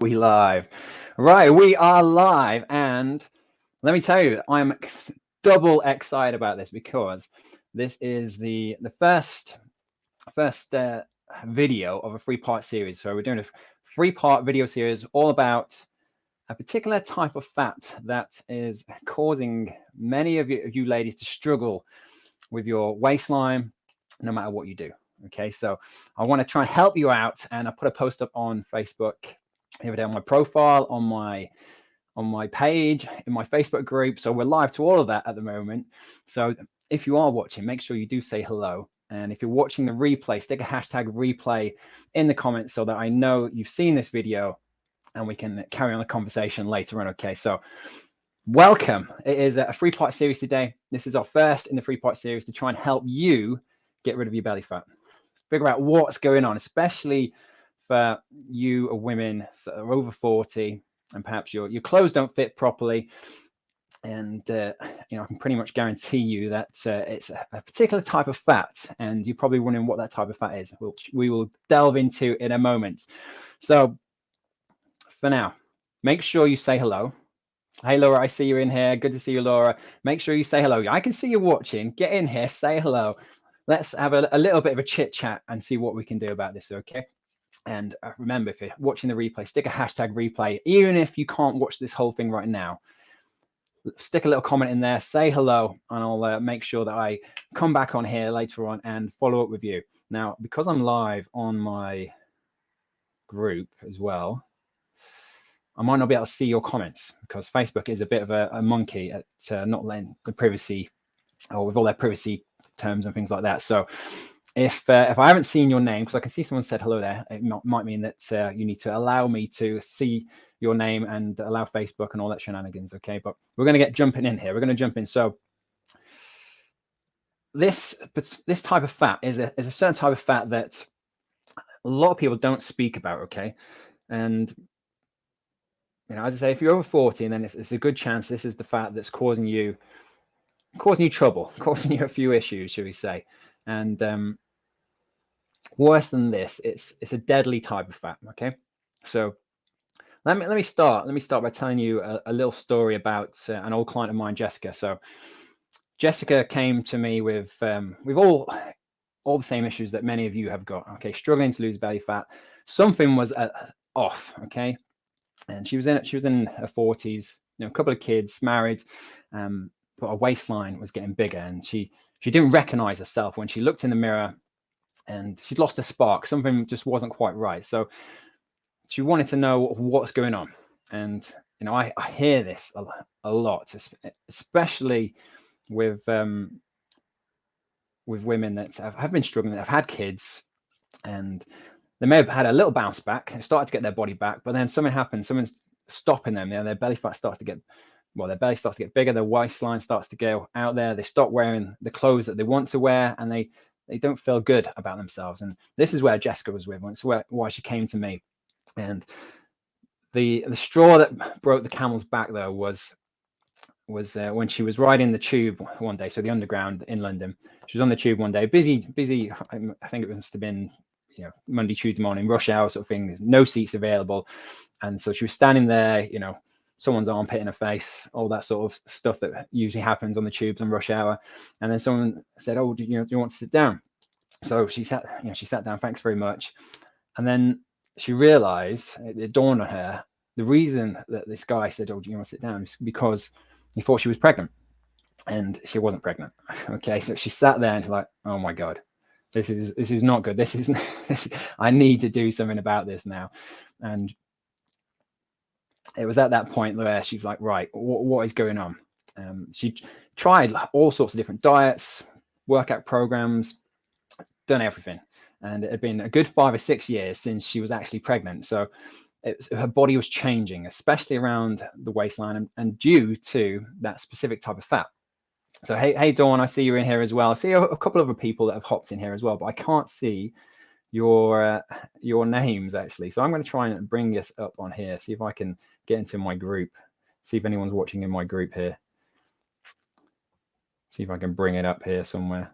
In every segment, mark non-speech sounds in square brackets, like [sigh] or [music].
We live. Right, we are live. And let me tell you, I'm double excited about this because this is the the first first uh, video of a three part series. So we're doing a three part video series all about a particular type of fat that is causing many of you, of you ladies to struggle with your waistline, no matter what you do. Okay, so I want to try and help you out, and I put a post up on Facebook here on my profile, on my on my page, in my Facebook group. So we're live to all of that at the moment. So if you are watching, make sure you do say hello. And if you're watching the replay, stick a hashtag replay in the comments so that I know you've seen this video and we can carry on the conversation later on. Okay, so welcome. It is a three part series today. This is our first in the three part series to try and help you get rid of your belly fat, figure out what's going on, especially for you are women that are over 40 and perhaps your, your clothes don't fit properly. And, uh, you know, I can pretty much guarantee you that uh, it's a, a, particular type of fat. And you're probably wondering what that type of fat is, which we will delve into in a moment. So for now, make sure you say hello. Hey, Laura, I see you in here. Good to see you, Laura. Make sure you say hello. I can see you watching. Get in here, say hello. Let's have a, a little bit of a chit chat and see what we can do about this, okay? And uh, remember, if you're watching the replay, stick a hashtag replay, even if you can't watch this whole thing right now. Stick a little comment in there, say hello, and I'll uh, make sure that I come back on here later on and follow up with you. Now, because I'm live on my group as well, I might not be able to see your comments because Facebook is a bit of a, a monkey at uh, not letting the privacy or with all their privacy terms and things like that. So if uh, if I haven't seen your name, because I can see someone said hello there, it might mean that uh, you need to allow me to see your name and allow Facebook and all that shenanigans. Okay, but we're going to get jumping in here. We're going to jump in. So this this type of fat is a is a certain type of fat that a lot of people don't speak about. Okay, and you know, as I say, if you're over 40, then it's, it's a good chance this is the fat that's causing you causing you trouble, [laughs] causing you a few issues, should we say? And um, worse than this, it's it's a deadly type of fat. Okay, so let me let me start. Let me start by telling you a, a little story about uh, an old client of mine, Jessica. So Jessica came to me with um, we've all all the same issues that many of you have got. Okay, struggling to lose belly fat. Something was uh, off. Okay, and she was in she was in her forties. You know, a couple of kids, married, um, but her waistline was getting bigger, and she she didn't recognize herself when she looked in the mirror and she'd lost a spark. Something just wasn't quite right. So she wanted to know what's going on. And, you know, I, I hear this a, a, lot, especially with, um, with women that have, have been struggling, that have had kids and they may have had a little bounce back, started to get their body back, but then something happens, someone's stopping them, you know, their belly fat starts to get well, their belly starts to get bigger, their waistline starts to go out there. They stop wearing the clothes that they want to wear, and they they don't feel good about themselves. And this is where Jessica was with. It's where why she came to me. And the the straw that broke the camel's back though was was uh, when she was riding the tube one day. So the underground in London. She was on the tube one day, busy, busy. I think it must have been you know Monday, Tuesday morning, rush hour sort of thing. There's no seats available, and so she was standing there, you know, someone's armpit in her face, all that sort of stuff that usually happens on the tubes on rush hour. And then someone said, "Oh, do you, do you want to sit down?" So she sat, you know, she sat down. Thanks very much. And then she realised it, it, dawned on her the reason that this guy said, "Oh, do you want to sit down?" is because he thought she was pregnant, and she wasn't pregnant. [laughs] Okay, so she sat there and she's like, "Oh my god." This is this is not good. This is [laughs] this, I need to do something about this now, and it was at that point where she's like, right, what, is going on? Um, she tried all sorts of different diets, workout programs, done everything. And it had been a good five or six years since she was actually pregnant. So was, her body was changing, especially around the waistline and, and, due to that specific type of fat. So, hey, hey, Dawn, I see you're in here as well. I see a, a couple of other people that have hopped in here as well, but I can't see your uh, your names actually. So I'm going to try and bring this up on here, see if I can get into my group, see if anyone's watching in my group here. See if I can bring it up here somewhere.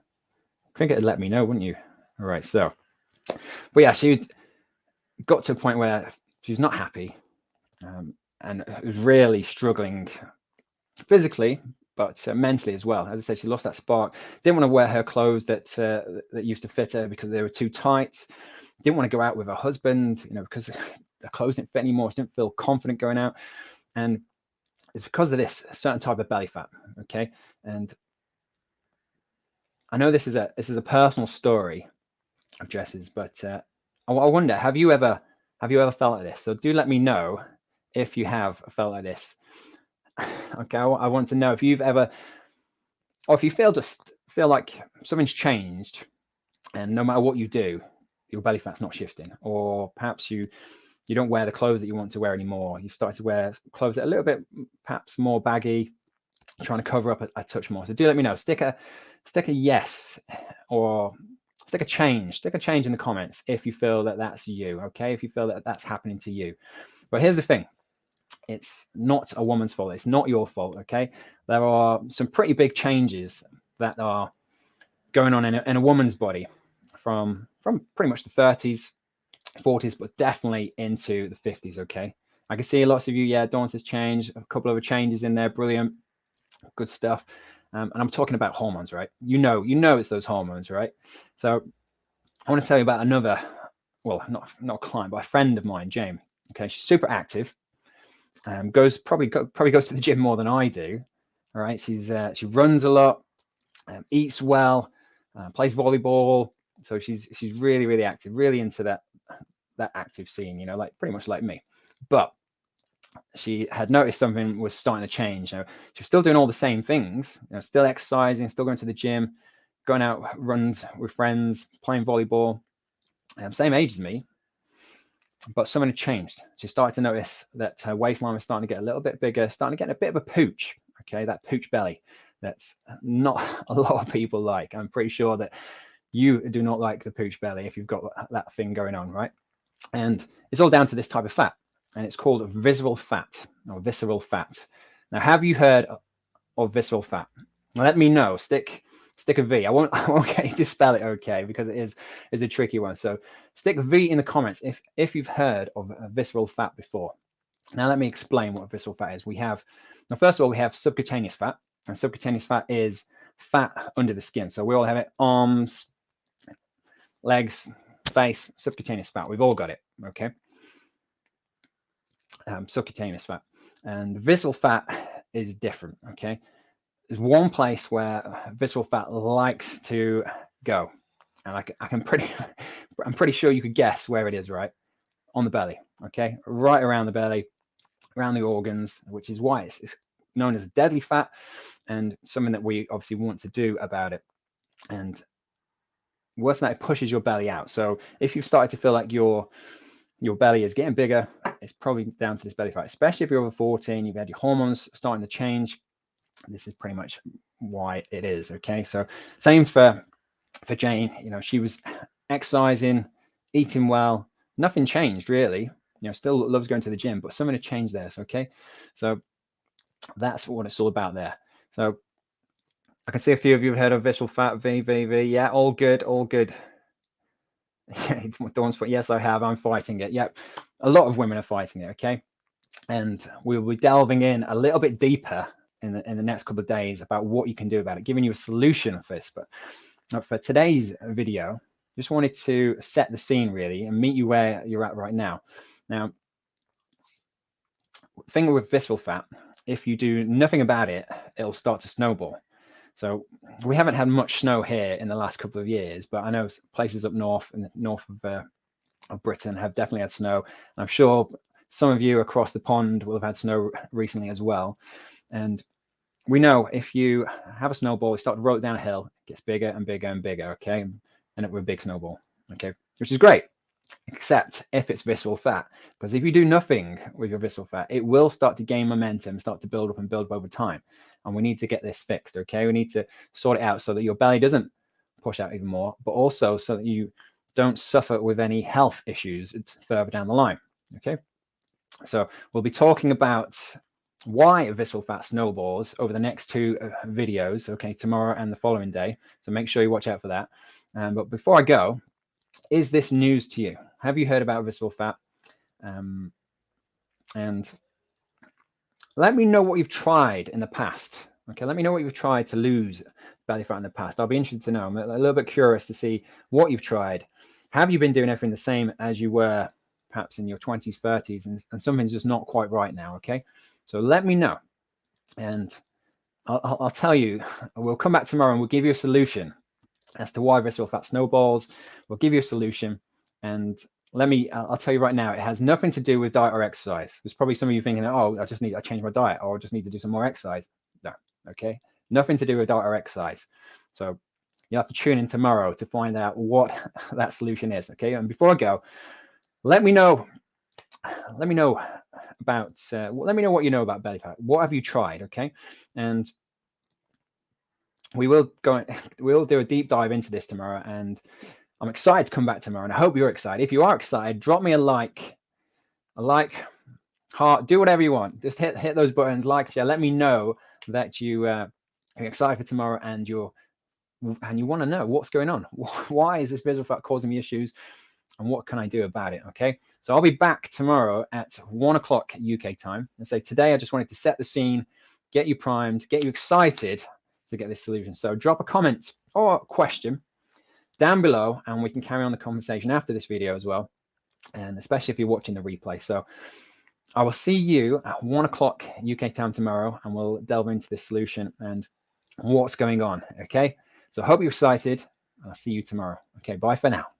I think it'd let me know, wouldn't you? All right, so, but yeah, she got to a point where she's not happy. um, and was really struggling physically, but uh, mentally as well. As I said, she lost that spark. Didn't want to wear her clothes that uh, that used to fit her because they were too tight. Didn't want to go out with her husband, you know, because the [laughs] clothes didn't fit anymore. She didn't feel confident going out, and it's because of this certain type of belly fat. Okay, and I know this is a this is a personal story of Jess's, but uh, I, I wonder, have you ever have you ever felt like this? So do let me know if you have felt like this. Okay, I, want to know if you've ever, or if you feel just feel like something's changed, and no matter what you do, your belly fat's not shifting, or perhaps you you don't wear the clothes that you want to wear anymore. You've started to wear clothes that are a little bit perhaps more baggy, trying to cover up a, a touch more. So do let me know. Stick a stick a yes or stick a change. Stick a change in the comments if you feel that that's you. Okay, if you feel that that's happening to you. But here's the thing: it's not a woman's fault. It's not your fault. Okay, there are some pretty big changes that are going on in a, in a woman's body from from pretty much the 30s 40s but definitely into the 50s okay i can see lots of you yeah Dawn has changed. a couple of changes in there brilliant good stuff um, and i'm talking about hormones right you know you know it's those hormones right so i want to tell you about another well not not a client but a friend of mine Jane okay she's super active um, goes probably probably goes to the gym more than I do. All right, she's uh, she runs a lot, um, eats well, uh, plays volleyball. So she's she's really really active, really into that that active scene. You know, like pretty much like me. But she had noticed something was starting to change. You know, she was still doing all the same things. You know, still exercising, still going to the gym, going out runs with friends, playing volleyball. Um, same age as me, but something had changed. She started to notice that her waistline was starting to get a little bit bigger, starting to get a bit of a pooch. Okay, that pooch belly. That's not [laughs] a lot of people like. I'm pretty sure that you do not like the pooch belly if you've got that thing going on, right? And it's all down to this type of fat, and it's called visceral fat or visceral fat. Now, have you heard of visceral fat? Let me know. Stick stick a V. I won't, [laughs] I won't get you to spell it okay because it is is a tricky one. So stick V in the comments if if you've heard of visceral fat before. Now let me explain what visceral fat is. We have now first of all we have subcutaneous fat, and subcutaneous fat is fat under the skin. So we all have it: arms, legs, face, subcutaneous fat. We've all got it. Okay. Um, subcutaneous fat and visceral fat is different. Okay there's one place where visceral fat likes to go. And I can, I can pretty, [laughs] I'm pretty sure you could guess where it is, right? On the belly, okay? Right around the belly, around the organs, which is why it's, it's known as deadly fat and something that we obviously want to do about it. And worse than that, it pushes your belly out. So if you've started to feel like your your belly is getting bigger, it's probably down to this belly fat, especially if you're over 14, you've had your hormones starting to change, this is pretty much why it is okay so same for for jane you know she was exercising eating well nothing changed really you know still loves going to the gym but something to change there so, okay so that's what it's all about there so i can see a few of you have heard of visceral fat vvv yeah all good all good [laughs] Dawn's put, yes, I have. I'm fighting it. Yep. A lot of women are fighting it. Okay. And we'll be delving in a little bit deeper in the, in the next couple of days about what you can do about it, giving you a solution for this. But uh, for today's video, just wanted to set the scene really and meet you where you're at right now. Now, thing with visceral fat, if you do nothing about it, it'll start to snowball. So we haven't had much snow here in the last couple of years, but I know places up north the north of, uh, of Britain have definitely had snow. I'm sure some of you across the pond will have had snow recently as well. And we know if you have a snowball, you start to roll it down a hill, it gets bigger and bigger and bigger, okay? And it with a big snowball, okay? Which is great, except if it's visceral fat. Because if you do nothing with your visceral fat, it will start to gain momentum, start to build up and build up over time. And we need to get this fixed, okay? We need to sort it out so that your belly doesn't push out even more, but also so that you don't suffer with any health issues further down the line, okay? So we'll be talking about why visceral fat snowballs over the next two uh, videos, okay, tomorrow and the following day. So make sure you watch out for that. Um, but before I go, is this news to you? Have you heard about visceral fat? Um, and let me know what you've tried in the past. Okay, let me know what you've tried to lose belly fat in the past. I'll be interested to know. I'm a little bit curious to see what you've tried. Have you been doing everything the same as you were perhaps in your 20s, 30s, and, and something's just not quite right now? Okay, so let me know. And I'll, I'll, tell you, we'll come back tomorrow and we'll give you a solution as to why visceral fat snowballs. We'll give you a solution. And let me, I'll tell you right now, it has nothing to do with diet or exercise. There's probably some of you thinking, oh, I just need, I change my diet or I just need to do some more exercise. No, okay. Nothing to do with diet or exercise. So you'll have to tune in tomorrow to find out what [laughs] that solution is. Okay. And before I go, let me know, let me know about, uh, let me know what you know about belly fat. What have you tried? Okay. And we will go, [laughs] we'll do a deep dive into this tomorrow. And I'm excited to come back tomorrow. And I hope you're excited. If you are excited, drop me a like, a like, heart, do whatever you want. Just hit, hit those buttons, like, share. Let me know that you uh, are excited for tomorrow and you're, and you want to know what's going on. [laughs] Why is this visceral fat causing me issues? And what can I do about it? Okay, so I'll be back tomorrow at one o'clock UK time. And so today I just wanted to set the scene, get you primed, get you excited to get this solution. So drop a comment or question down below and we can carry on the conversation after this video as well. And especially if you're watching the replay. So I will see you at one o'clock UK time tomorrow and we'll delve into this solution and what's going on. Okay, so I hope you're excited. I'll see you tomorrow. Okay, bye for now.